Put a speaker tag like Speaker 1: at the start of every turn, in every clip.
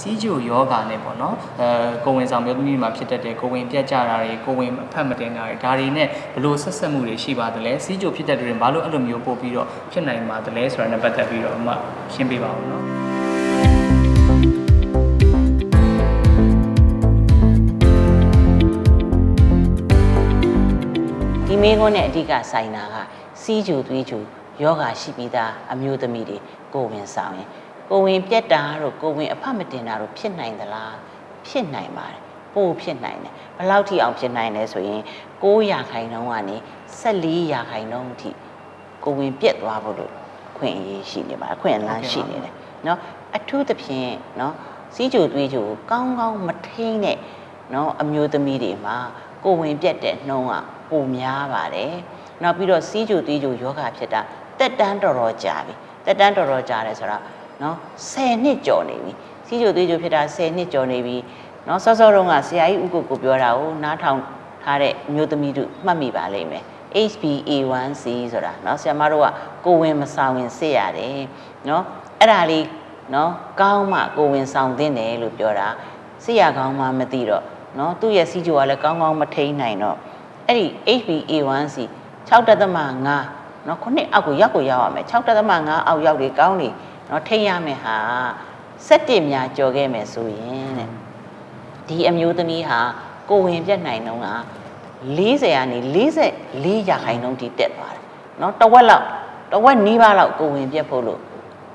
Speaker 1: စီးကြိုယောဂါနဲ့ပေါ့နော်အဲကိုယ်ဝင်ဆောင်မျိုးသမီးတွေမှာဖြစ်တတ်တဲ့ကိုယ်ဝင်ပြတ်ကြတာတွေကိုယ်ဝင်အဖက်မတင်တာတွေဒါတွေနဲ့ဘလို့ဆက်ဆက်မှုတွေရှိပါသလဲစီးကြိုဖြစ်တတ်တဲ့တွေဘာလို့အဲ့လိုမျိုးပို့ပြီးတော့ဖြစ်နိုင်ပါသလဲဆိုတာနဲ့ပတ်သက်ပြီးတော့အမရှင်းပြပါဦးနော်
Speaker 2: ဒီမေးခွန်းနဲ့အဓိကဆိုင်တာကစီးကြူသွေးကြူယောဂါရှိပြီးသားအမျိုးသမီးတွေကိုယ်ဝင်ဆောင်ရင် ကိုယ်ဝင်ပြက်တာတို့ကိုယ်ဝင်အဖတ်မတင်တာတို့ဖြစ်နိုင်သလားဖြစ်နိုင်ပါတယ်ပို့ဖြစ်နိုင်တယ်ဘယ်လောက်ထိအောင်ဖြစ်နိုင်လဲဆိုရင်9ရာခိုင်နှုန်းကနေ14ရာခိုင်နှုန်းအထိကိုယ်ဝင်ပြက်သွားဖို့လို့ခွင့်အရေးရှိနေပါတယ်ခွင့်အလန်းရှိနေတယ်เนาะအထူးသဖြင့်เนาะစီးကြူသွေးကြူကိုကောင်းကောင်းမထိန်တဲ့เนาะအမျိုးသမီးတွေမှာကိုယ်ဝင်ပြက်တဲ့နှုန်းကပိုများပါတယ်နောက်ပြီးတော့စီးကြူသွေးကြူယောဂဖြစ်တာတက်တန်းတော်တော်ကြာပြီတက်တန်းတော်တော်ကြာတယ်ဆိုတော့ เนาะ10နှစ်ကျော်နေပြီစီးကြူသွေးကြူဖြစ်တာ10နှစ်ကျော်နေပြီเนาะစောစောတုန်းကဆရာကြီးဥက္ကုကိုပြောတာကိုနားထောင်ထားတဲ့အမျိုးသမီးတို့မှတ်မိပါလိမ့်မယ် HbA1c ဆိုတာเนาะဆရာမတို့ကကိုယ်ဝင်မဆောင်ဝင်စစ်ရတယ်เนาะအဲ့ဒါလေးเนาะကောင်းမှကိုယ်ဝင်ဆောင်သင့်တယ်လို့ပြောတာစစ်ရကောင်းမှမသိတော့เนาะသူ့ရဲ့စီးကြိုကလည်းကောင်းကောင်းမထိန်နိုင်တော့အဲ့ဒီ HbA1c 6.5เนาะခုနှစ်အောက်ကိုရောက်ကိုရောက်ရမယ်6.5အောက်ရောက်လေကောင်းလေ နော်ထိရမယ်ဟာ17များကြော်ခဲ့မယ်ဆိုရင်တဲ့ဒီအမျိုးသမီးဟာကိုဝင်ပြတ်နိုင်တော့က40ကနေ44ရာခိုင်နှုန်းတိတက်သွားတယ်နော်တဝက်လောက်တဝက်နီးပါးလောက်ကိုဝင်ပြတ်ဖို့လို့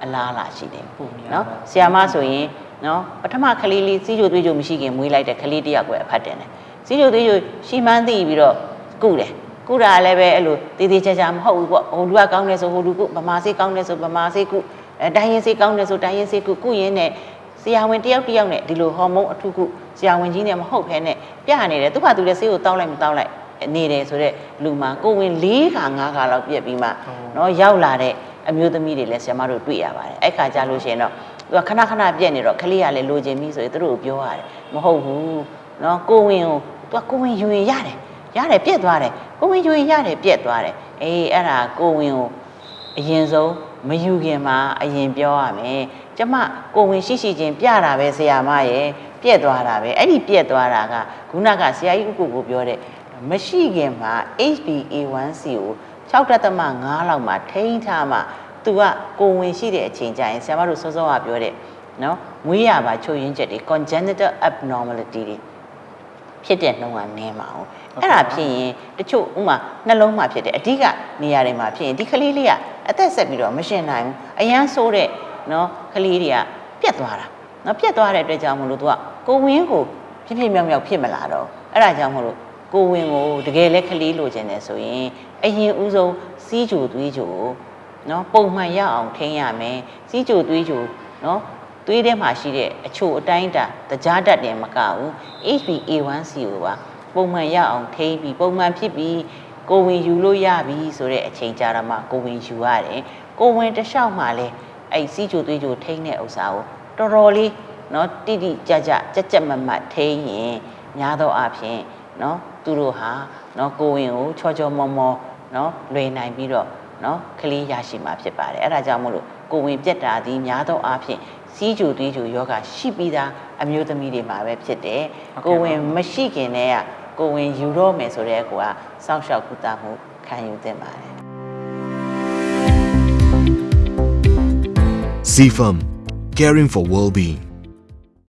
Speaker 2: အလားအလာရှိတယ်
Speaker 1: နော်
Speaker 2: ဆီယာမဆိုရင်နော်ပထမကလေးလေးစီးကြိုသွေးကြိုမရှိခင်မွေးလိုက်တဲ့ကလေးတယောက်ကိုအဖတ်တင်တယ်စီးကြိုသွေးကြိုရှိမှန်းသိပြီးတော့ကုတယ်ကုတာလည်းပဲအဲ့လိုတေးသေးချာချာမဟုတ်ဘူးပေါ့ဟိုလူကကောင်းတယ်ဆိုဟိုလူကုဗမာစေးကောင်းတယ်ဆိုဗမာစေးကု အဲတိုင်းရင်စေးကောင်းတယ်ဆိုတိုင်းရင်စေးကုကုရင်နဲ့ဆရာဝန်တယောက်တယောက်နဲ့ဒီလိုဟော်မုန်းအထုကုဆရာဝန်ကြီးနဲ့မဟုတ်ဘဲနဲ့ပြနေတယ်သူ့ဘာသူလဲဆေးကိုတောက်လိုက်မတောက်လိုက်နေတယ်ဆိုတော့လူမှာကိုဝင်၄ခါ၅ခါလောက်ပြက်ပြီးမှနော်ရောက်လာတဲ့အမျိုးသမီးတွေလည်းဆရာမတို့တွေ့ရပါတယ်အဲ့ခါကြလို့ရှိရင်တော့သူကခဏခဏပြက်နေတော့ကလေးကလည်းလိုချင်ပြီဆိုရင်သူတို့ကိုပြောရတယ်မဟုတ်ဘူးနော်ကိုဝင်ကိုသူကကိုဝင်ယူရင်ရတယ်ရတယ်ပြက်သွားတယ်ကိုဝင်ယူရင်ရတယ်ပြက်သွားတယ်အေးအဲ့ဒါကိုဝင်ကိုအရင်ဆုံး မယူခင်မှာအရင်ပြောရမယ်ကျမကိုယ်ဝင်ရှိရှိချင်းပြတာပဲဆရာမရဲ့ပြက်သွားတာပဲအဲ့ဒီပြက်သွားတာကခုနကဆရာကြီးဥက္ကုကိုပြောတဲ့မရှိခင်မှာ HbA1c ကို6.5လောက်မှာထိန်းထားမှသူကကိုယ်ဝင်ရှိတဲ့အချိန်ကျရင်ဆရာမတို့စောစောကပြောတဲ့နော်မွေးရပါချို့ရင်းချက်တွေ congenital abnormality တွေဖြစ်တဲ့နှုံးကနင်းပါအောင်အဲ့ဒါဖြစ်ရင်တချို့ဥမာနှလုံးမှာဖြစ်တယ်အဓိကနေရာတွေမှာဖြစ်ရင်ဒီကလေးလေးကအသက်ဆက်ပြီးတော့မရှင်နိုင်ဘူးအရန်ဆိုးတဲ့နော်ကလေးတွေကပြက်သွားတာနော်ပြက်သွားတဲ့အတွက်ကြောင့်မလို့သူကကိုဝင်းကိုဖြစ်ဖြစ်မြောက်မြောက်ဖြစ်မလာတော့အဲ့ဒါကြောင့်မလို့ကိုဝင်းကိုတကယ်လဲကလေးလိုချင်တယ်ဆိုရင်အရင်ဦးဆုံးစီးကြိုသွေးကြိုနော်ပုံမှန်ရအောင်ထိန်းရမယ်စီးကြိုသွေးကြိုနော်သွေးထဲမှာရှိတဲ့အချို့အတိုင်းအတာတကြားတတ်တယ်မကဘူး HbA1c ကိုပါပုံမှန်ရအောင်ထိန်းပြီးပုံမှန်ဖြစ်ပြီး ကိုဝင်ယူလို့ရပြီဆိုတဲ့အချိန်ကြာတော့မှကိုဝင်ယူရတယ်ကိုဝင်တလျှောက်မှလည်းအဲ့စီချိုသွေးချိုထိန်းတဲ့ဥစ္စာကိုတော်တော်လေးနော်တိတိကြကြကြက်ကြက်မမတ်ထိန်းရင်များသောအားဖြင့်နော်သူတို့ဟာနော်ကိုဝင်ကိုချောချောမောမောနော်လွယ်နိုင်ပြီးတော့နော်ကလေးရရှိမှာဖြစ်ပါတယ်အဲ့ဒါကြောင့်မို့လို့ကိုဝင်ပြက်တာသည်များသောအားဖြင့်စီးကြိုသွေးကြိုယောဂရှိပြီးသားအမျိုးသမီးတွေမှာပဲဖြစ်တယ်
Speaker 1: ကို
Speaker 2: ဝင်မရှိခင်တည်းက ကိုယ်ဝင်ယူတော့မယ်ဆိုတဲ့ကောစောင့်ရှောက်ကုသမှုခံယူသင့်ပါတယ်
Speaker 3: CFM, caring for well-being.